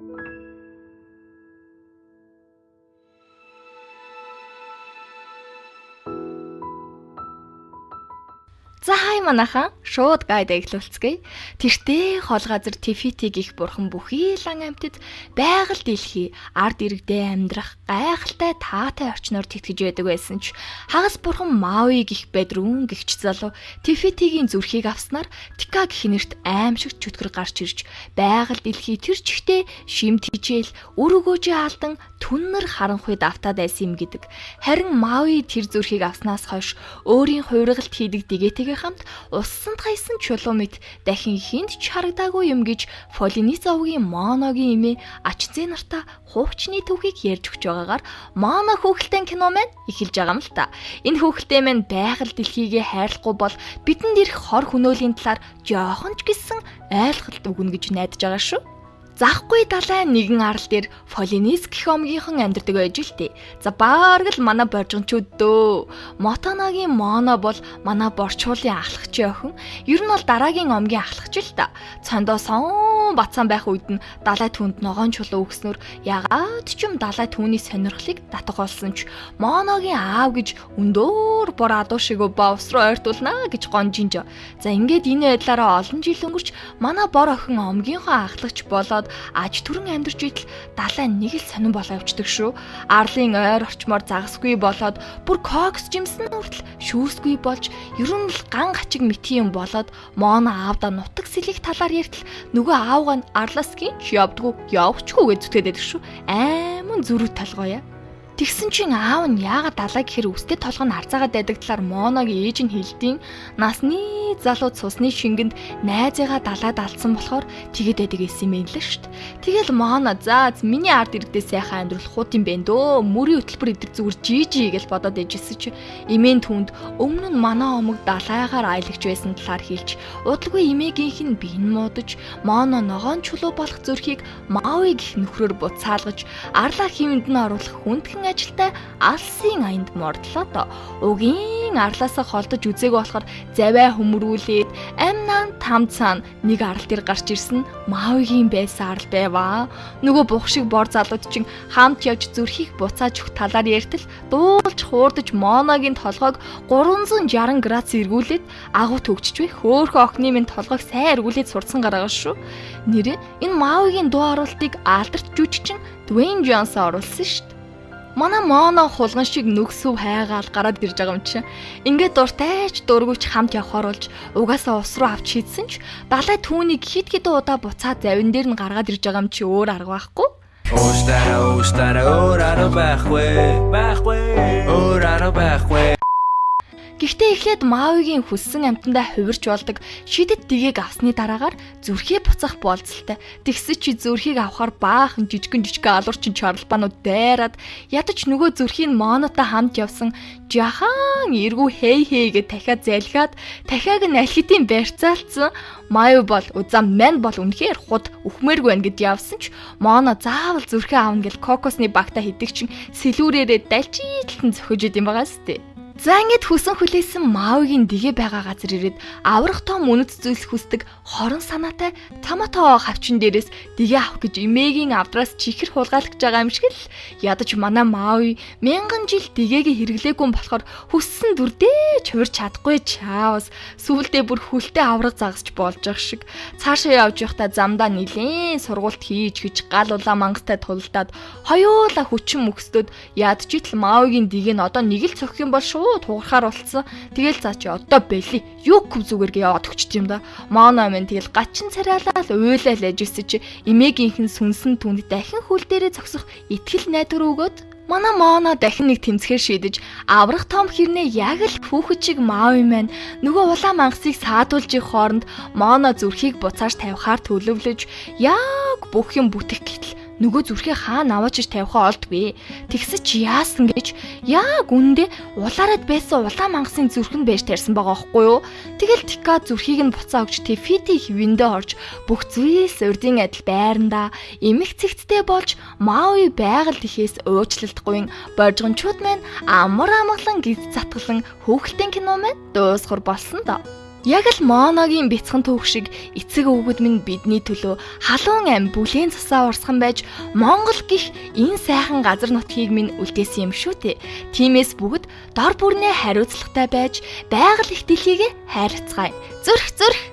you За хай манахан шууд гайд эхлүүлцгээе. Тэртээ хол газар Тифити гих бурхан бүхий лан амьтад байгаль дэлхий ард иргэдээ амьдрах гайхалтай таатай орчноор тэтгэж байдаг байсан ч хагас бурхан Мави гих бедрүүн гихч залуу Тифитигийн зүрхийг авснаар Тика гих нэрт аимшигт чөтгөр гарч ирж байгаль дэлхий тэр чигтээ шимт хижээл үр өгөөжөө алдан түннэр харанхуй давтаад байсан юм гэдэг. Харин Мави тэр зүрхийг авснаас хойш өөрийн хувиргалт хийдэг дэгээтэйг Ангигийн хамт уссанд хаясан чулуу мэт дахин хинт ч харагдаагүй юм гэж Полинизовгийн Моногийн эмээ Ачзэ нартаа хуучны түүхийг ярьж өгч байгаагаар Моно хүүхэлтэй кино маань эхэлж байгаа юм л та. Энэ хүүхэлтэй маань байгаль дэлхийгээ хайрлахгүй бол бидэнд ирэх хор хөнөөлийн талаар жоохон ч гэсэн ойлголт өгнө гэж найдаж байгаа шүү. Захгүй далай нэгэн арал дээр Полинез гэх омгийнхан амьдардаг байж л тээ. За баарг л манай боржгончуд дөө. Мотоногийн моно бол манай борчуулын ахлагч охин. Ер нь бол дараагийн омгийн ахлагч л та. Цондоо сон бацсан байх үед нь далай түнд ногоон чулуу өгснөр ягаад ч юм далай түүний сонирхлыг татгалсан ч моногийн аав гэж өндөр бор адуу шиг бовс руу ойртуулнаа гэж гонжинж. За ингээд энэ байдлаараа олон жил өнгөрч манай бор охин омгийнхоо ахлагч болоод болоод аж түрэн амьдарч идэл далай нэг л сонирн болоо явцдаг шүү. Арлын ойр орчмоор загасгүй болоод бүр кокс жимсэн хүртэл шүүсгүй болж ер нь л ган гачиг мити юм болоод моно аавда нутаг сэлэх талаар яртал нөгөө аавга нь арласгийн явдггүй явчихгүй гэж зүтгээд байдаг шүү. Айман зүрх толгоё. Тэгсэн чинь аав нь яагаад далай гэхэр үстэй толгой нь харцаагаад байдаг талаар Моногийн ээж нь хэлдэйн насны залуу цусны шингэнд найзыгаа далайд алдсан болохоор тэгээд байдаг гэсэн юм л дээ. Тэгэл Моно за миний ард иргэдээ сайхан амьдрах хут юм бэ дөө. Мөрийн хөтөлбөр идэх зүгээр жижи гэж бодоод ээжсэн чи эмээн түнд өмнө нь манай омог далайгаар аялагч байсан талаар хэлж удалгүй эмээгийнх нь биен муудаж Моно ногоон чулуу болох зүрхийг Мави гих нөхрөөр буцаалгаж арлаа хэмэнд нь оруулах хүндхэн ажилтай алсын аянд мордлоо доо. Угийн арлаасаа холдож үзээг болохоор завай хөмрүүлээд амнан там цаана нэг арал дээр гарч ирсэн Мавигийн байсан арал байваа. Нөгөө бух шиг бор залууд чинь хамт явж зүрхийг буцааж өгөх талаар ярьтал дуулж хуурдаж моногийн толгойг 360 градус эргүүлээд агуу төгчж бай хөөхөн охины минь толгойг сайн эргүүлээд сурцсан гараа шүү. Нэрээ энэ Мавигийн дуу оруулалтыг алдарт жүжигчин Дуэйн Джонс оруулсан шүү. Манай моно хулган шиг нүгсөв хайгаал гараад ирж байгаа юм чи. Ингээд дуртайч дургүйч хамт явхаар болж угаасаа ус руу авч хийдсэн ч далай түүнийг хит хит удаа буцаад завин дээр нь гаргаад ирж байгаа юм чи өөр арга байхгүй. Уустара уустара өөр арга байхгүй. Байхгүй. Өөр арга байхгүй. Гэхдээ эхлээд Мавигийн хүссэн амтандаа хувирч болдог шидэт дэгийг авсны дараагаар зүрхээ буцах болцолтой. Тэгсэ чи зүрхийг авахар баахан жижигэн жижигэн алуурчин чарлбанууд дайраад ядаж нөгөө зүрхийн монотой хамт явсан жахан эргүү хей хейгээ дахиад залхиад дахиаг нь алхитын барьцаалцсан Маю бол узам мэн бол үнэхээр худ өхмээргүй байна гэд явсан ч моно заавал зүрхээ аавна гэл кокосны багта хэдэг чин сэлүүрээрээ далжийталтан зөхөж идэм байгаа сте. За ингээд хүсэн хүлээсэн Мауигийн дэгэ байгаа газар ирээд аврах том үнэт зүйлс хүсдэг хорон санаатай томато хавчин дээрээс дэгэ авах гэж эмээгийн авдраас чихэр хулгайлагч байгаа юм шиг л ядаж манай Мауи мянган жил дэгэгээ хэрэглээгүй болохоор хүссэн дүрдээ чуурч чадахгүй чаавс сүулдэ бүр хүлтэй авраг загасч болж байгаа шиг. Цаашаа явж явахдаа замдаа нилээн сургуульд хийж гэж гал улаан мангастай тулдаад хоёулаа хүчин мөхсдөд ядчитл Мауигийн дэг нь одоо нэг л цохих юм бол шүү шууд хугархаар болцсон. Тэгэл за чи одоо бэли юу көв зүгээргээ яваад өгч юм да. Моно минь тэгэл гачин царайлал уйлал ажижсэн чи эмээгийнхэн сүнсэн түнд дахин хөл дээрээ зогсох итгэл найдвар өгөөд Манай Моно дахин нэг тэмцэхээр шийдэж аврах том хэрнээ яг л хүүхэд шиг Мави маань нөгөө улаан мангасыг саадуулжих хооронд Моно зүрхийг буцааж тавихаар төлөвлөж яг бүх юм бүтэх гэтэл нөгөө зүрхээ хаана аваачиж тавихаа олдгүй. Тэгсэж яасан гэж яг үндэ улаарад байсан улаан мангасын зүрхэнд байж тарьсан байгаа байхгүй юу? Тэгэл Тика зүрхийг нь буцаа өгч Тефити хөвөндөө орж бүх зүйлс урдын адил байрандаа эмх цэгцтэй болж Мави байгаль тэхээс уучлалтгүй боржгончууд маань амар амгалан гиз затгалан хөөхөлтийн кино маань дуусгар болсон доо. Яг л Моногийн бяцхан түүх шиг эцэг өвгөд минь бидний төлөө халуун ам бүлийн цусаа урсган байж Монгол гих энэ сайхан газар нутгийг минь үлдээсэн юм шүү дээ. Тиймээс бүгд дор бүрнээ хариуцлагатай байж байгаль их дэлхийг хайрцгаая. Зүрх зүрх